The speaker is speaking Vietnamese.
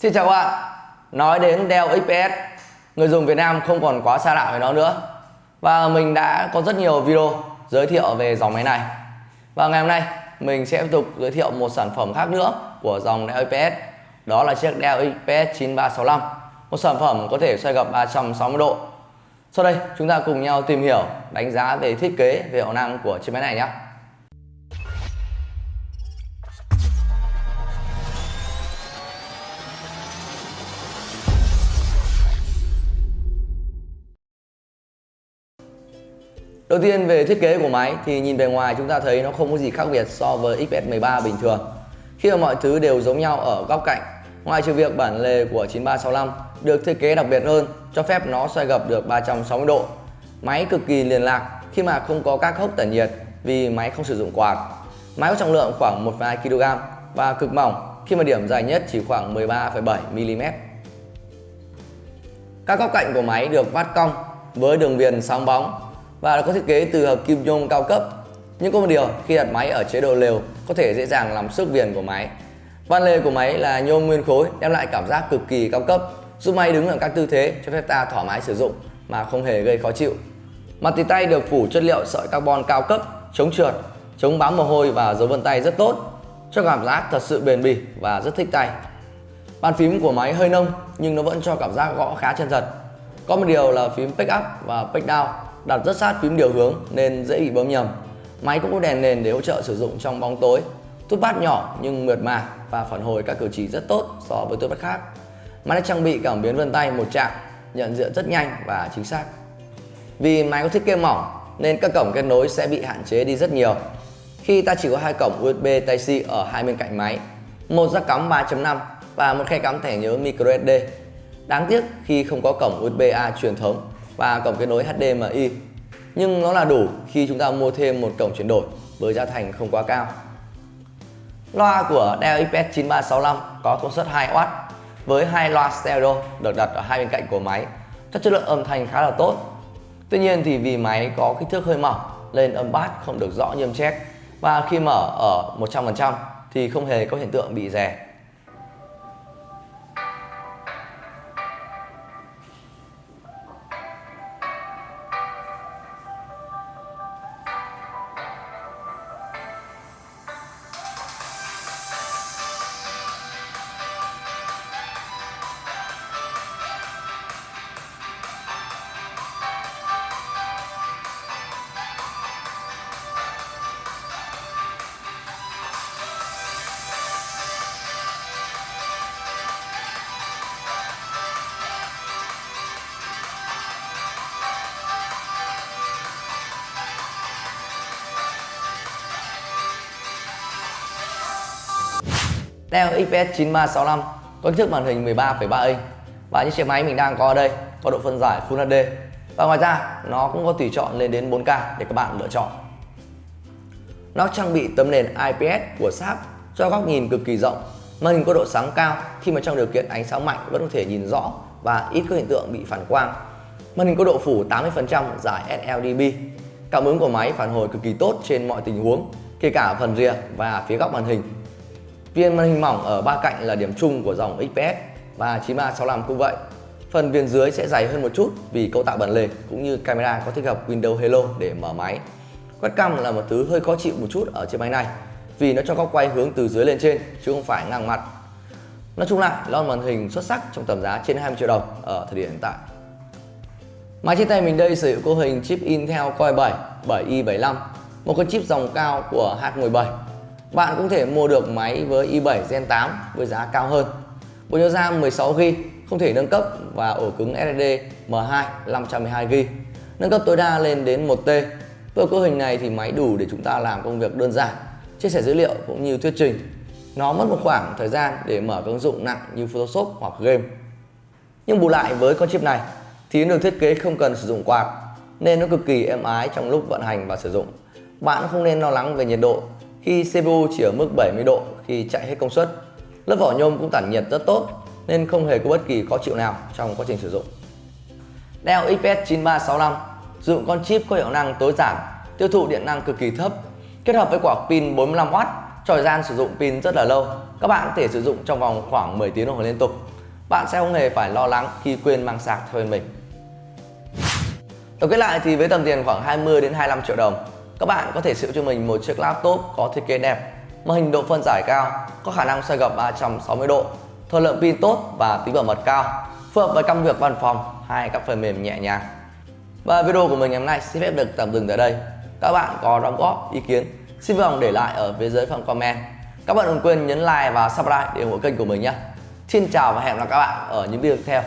Xin chào các bạn. Nói đến Dell XPS Người dùng Việt Nam không còn quá xa lạ với nó nữa. Và mình đã có rất nhiều video giới thiệu về dòng máy này. Và ngày hôm nay mình sẽ tiếp tục giới thiệu một sản phẩm khác nữa của dòng Dell XPS Đó là chiếc Dell XPS 9365 Một sản phẩm có thể xoay gập 360 độ. Sau đây chúng ta cùng nhau tìm hiểu, đánh giá về thiết kế, về hiệu năng của chiếc máy này nhé. Đầu tiên về thiết kế của máy thì nhìn bề ngoài chúng ta thấy nó không có gì khác biệt so với XS13 bình thường. Khi mà mọi thứ đều giống nhau ở góc cạnh Ngoài trừ việc bản lề của 9365 được thiết kế đặc biệt hơn cho phép nó xoay gập được 360 độ. Máy cực kỳ liền lạc khi mà không có các hốc tản nhiệt vì máy không sử dụng quạt. Máy có trọng lượng khoảng 1,2 kg và cực mỏng khi mà điểm dài nhất chỉ khoảng 13,7 mm Các góc cạnh của máy được vắt cong với đường viền sáng bóng và có thiết kế từ hợp kim nhôm cao cấp. Nhưng có một điều, khi đặt máy ở chế độ lều có thể dễ dàng làm sức viền của máy. Van lề của máy là nhôm nguyên khối đem lại cảm giác cực kỳ cao cấp, giúp máy đứng ở các tư thế cho phép ta thoải mái sử dụng mà không hề gây khó chịu. Mặt tì tay được phủ chất liệu sợi carbon cao cấp, chống trượt, chống bám mồ hôi và dấu vân tay rất tốt, cho cảm giác thật sự bền bỉ và rất thích tay. Bàn phím của máy hơi nông nhưng nó vẫn cho cảm giác gõ khá chân thật. Có một điều là phím pick up và pick down đặt rất sát phím điều hướng nên dễ bị bấm nhầm. Máy cũng có đèn nền để hỗ trợ sử dụng trong bóng tối. Tút bát nhỏ nhưng mượt mà và phản hồi các cử chỉ rất tốt so với tút bát khác. Máy đã trang bị cảm biến vân tay một chạm, nhận diện rất nhanh và chính xác. Vì máy có thiết kế mỏng nên các cổng kết nối sẽ bị hạn chế đi rất nhiều. Khi ta chỉ có hai cổng USB Type-C ở hai bên cạnh máy, một jack cắm 3.5 và một khe cắm thẻ nhớ microSD. Đáng tiếc khi không có cổng USB-A truyền thống và cổng kết nối HDMI nhưng nó là đủ khi chúng ta mua thêm một cổng chuyển đổi với giá thành không quá cao. Loa của Dell XPS 9365 có công suất 2W với hai loa stereo được đặt ở hai bên cạnh của máy. Cho chất lượng âm thanh khá là tốt. Tuy nhiên thì vì máy có kích thước hơi mỏng nên âm bass không được rõ như âm check và khi mở ở 100% thì không hề có hiện tượng bị rè. Dell XPS 9365 có kích thước màn hình 13,3 inch và những chiếc máy mình đang có ở đây có độ phân giải Full HD và ngoài ra nó cũng có tùy chọn lên đến 4K để các bạn lựa chọn. Nó trang bị tấm nền IPS của Sharp cho góc nhìn cực kỳ rộng. Màn hình có độ sáng cao khi mà trong điều kiện ánh sáng mạnh vẫn có thể nhìn rõ và ít có hiện tượng bị phản quang. Màn hình có độ phủ 80% giải sLDB cảm ứng của máy phản hồi cực kỳ tốt trên mọi tình huống kể cả phần rìa và phía góc màn hình. Viên màn hình mỏng ở ba cạnh là điểm chung của dòng XPS và 9365 cũng vậy. Phần viền dưới sẽ dày hơn một chút vì cấu tạo bản lề cũng như camera có thích hợp Windows Hello để mở máy. Quét là một thứ hơi khó chịu một chút ở chiếc máy này vì nó cho góc quay hướng từ dưới lên trên chứ không phải ngang mặt. Nói chung lại lon màn hình xuất sắc trong tầm giá trên 20 triệu đồng ở thời điểm hiện tại. Máy trên tay mình đây sử dụng cấu hình chip Intel Core 7 7i75 một con chip dòng cao của H17 bạn cũng thể mua được máy với i7 Gen 8 với giá cao hơn. Bộ nhớ RAM 16GB không thể nâng cấp và ổ cứng SSD M2 512GB nâng cấp tối đa lên đến 1T. Với cấu hình này thì máy đủ để chúng ta làm công việc đơn giản, chia sẻ dữ liệu cũng như thuyết trình. Nó mất một khoảng thời gian để mở các ứng dụng nặng như Photoshop hoặc game. Nhưng bù lại với con chip này thì nó được thiết kế không cần sử dụng quạt nên nó cực kỳ êm ái trong lúc vận hành và sử dụng. Bạn không nên lo lắng về nhiệt độ khi CPU chỉ ở mức 70 độ khi chạy hết công suất. Lớp vỏ nhôm cũng tản nhiệt rất tốt nên không hề có bất kỳ khó chịu nào trong quá trình sử dụng. Dell XPS 9365 sử dụng con chip có hiệu năng tối giản, tiêu thụ điện năng cực kỳ thấp, kết hợp với quả pin 45W cho thời gian sử dụng pin rất là lâu. Các bạn có thể sử dụng trong vòng khoảng 10 tiếng đồng hồ liên tục. Bạn sẽ không hề phải lo lắng khi quên mang sạc theo bên mình. Tổng kết lại thì với tầm tiền khoảng 20 đến 25 triệu đồng, các bạn có thể sử cho mình một chiếc laptop có thiết kế đẹp, màn hình độ phân giải cao, có khả năng xoay gập 360 độ, thời lượng pin tốt và tính bảo mật cao, phù hợp với công việc văn phòng hay các phần mềm nhẹ nhàng. Và video của mình ngày hôm nay xin phép được tạm dừng tại đây. Các bạn có đóng góp ý kiến xin vui lòng để lại ở phía dưới phần comment. Các bạn đừng quên nhấn like và subscribe để ủng hộ kênh của mình nhé. Xin chào và hẹn gặp lại các bạn ở những video tiếp theo.